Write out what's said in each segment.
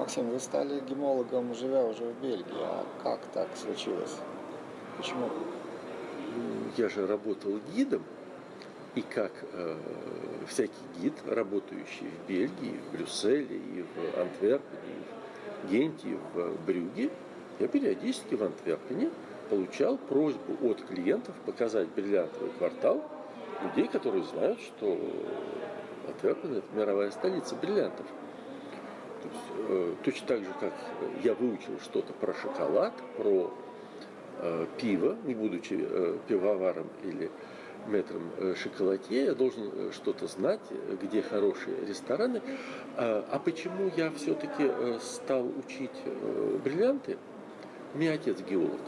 Максим, вы стали гемологом, живя уже в Бельгии. А как так случилось? Почему? Я же работал гидом, и как э, всякий гид, работающий в Бельгии, в Брюсселе, и в Антверпене, и в Генте, и в Брюге, я периодически в Антверпене получал просьбу от клиентов показать бриллиантовый квартал людей, которые знают, что Антверпен – это мировая столица бриллиантов. То есть, э, точно так же, как я выучил что-то про шоколад, про э, пиво, не будучи э, пивоваром или метром э, шоколадье, я должен э, что-то знать, где хорошие рестораны. А, а почему я все-таки э, стал учить бриллианты? У меня отец геолог.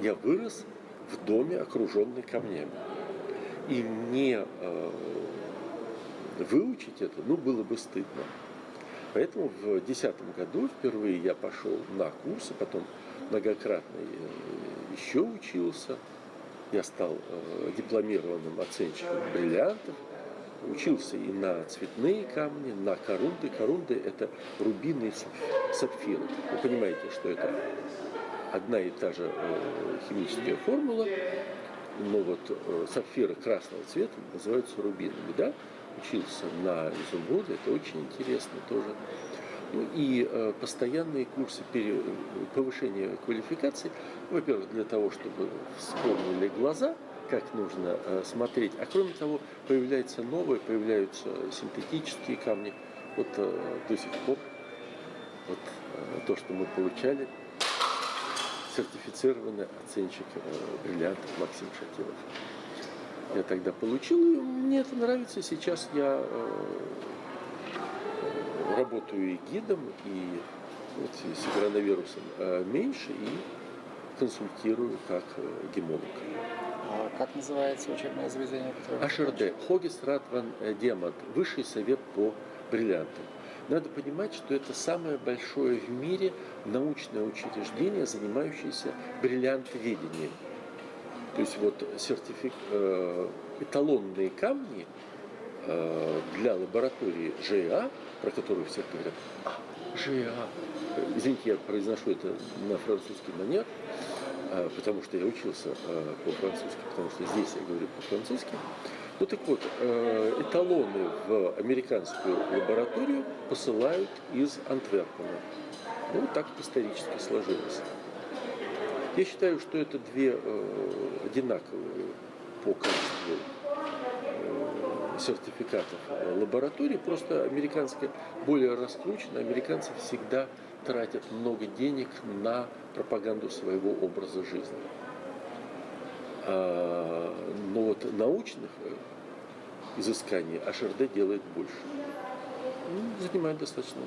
Я вырос в доме, окруженный камнями. И мне выучить это, ну, было бы стыдно. Поэтому в 2010 году впервые я пошел на курсы, потом многократно еще учился. Я стал э, дипломированным оценщиком бриллиантов, учился и на цветные камни, на корунды. Корунды – это рубины и сапфиры. Вы понимаете, что это одна и та же э, химическая формула, но вот э, сапфиры красного цвета называются рубинами, да? Учился на изумруде, это очень интересно тоже. Ну и э, постоянные курсы пере, повышения квалификации, во-первых, для того, чтобы вспомнили глаза, как нужно э, смотреть, а кроме того, появляются новые, появляются синтетические камни. Вот э, до сих пор вот э, то, что мы получали, сертифицированный оценщик э, бриллиантов Максим Шатилов. Я тогда получил, и мне это нравится. Сейчас я э, работаю и гидом, и вот с коронавирусом э, меньше, и консультирую как э, гемолог. А как называется учебное заведение? HRD, Хогис Ратван Диамант, Высший совет по бриллиантам. Надо понимать, что это самое большое в мире научное учреждение, занимающееся бриллиантоведением. То есть вот сертифик... Э, эталонные камни для лаборатории ЖА про которую все говорят, а, ЖА. Извините, я произношу это на французский манер, а, потому что я учился по-французски, потому что здесь я говорю по-французски. Ну так вот, а, эталоны в американскую лабораторию посылают из Антверпена. Ну, вот так исторически сложилось. Я считаю, что это две одинаковые по качеству сертификатов лаборатории, просто американская более раскручена, американцы всегда тратят много денег на пропаганду своего образа жизни. Научных э, изысканий HRD делает больше. Ну, занимает достаточно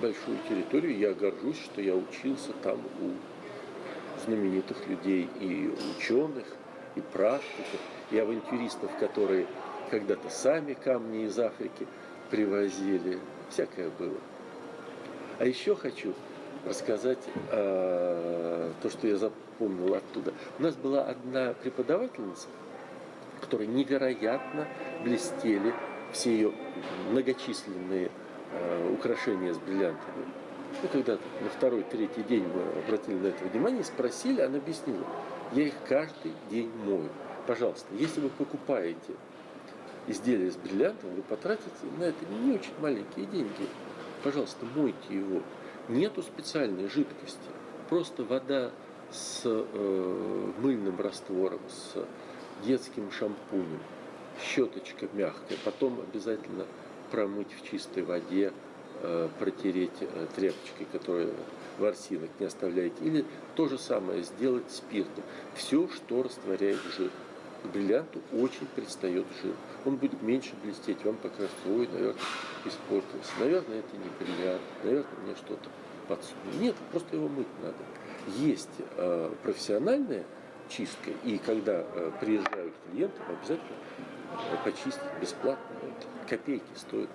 большую территорию. Я горжусь, что я учился там у знаменитых людей и ученых, и практиков, и авантюристов, которые когда-то сами камни из Африки привозили, всякое было. А еще хочу рассказать э, то, что я запомнил оттуда. У нас была одна преподавательница, которой невероятно блестели все ее многочисленные э, украшения с бриллиантами. Ну, когда на второй, третий день мы обратили на это внимание, спросили, она объяснила, я их каждый день мою. Пожалуйста, если вы покупаете изделие с бриллиантом, вы потратите на это не очень маленькие деньги. Пожалуйста, мойте его. Нету специальной жидкости. Просто вода с э, мыльным раствором, с детским шампунем, щеточка мягкая. Потом обязательно промыть в чистой воде, э, протереть э, тряпочкой, которая ворсинок не оставляете. Или то же самое сделать спиртом. Все, что растворяет жир бриллианту очень предстает жир. Он будет меньше блестеть, вам покажется, ой, наверное, испортился. Наверное, это не бриллиант, наверное, мне что-то подсунули. Нет, просто его мыть надо. Есть э, профессиональная чистка, и когда э, приезжают клиенты, обязательно э, почистить бесплатно. Это копейки стоит.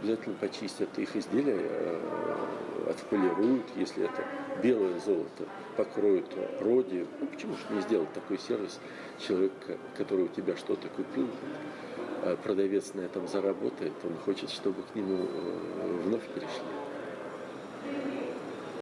Обязательно почистят их изделия, э, отполируют, если это белое золото, покроют роди. Ну, почему же не сделать такой сервис? Человек, который у тебя что-то купил, продавец на этом заработает, он хочет, чтобы к нему э,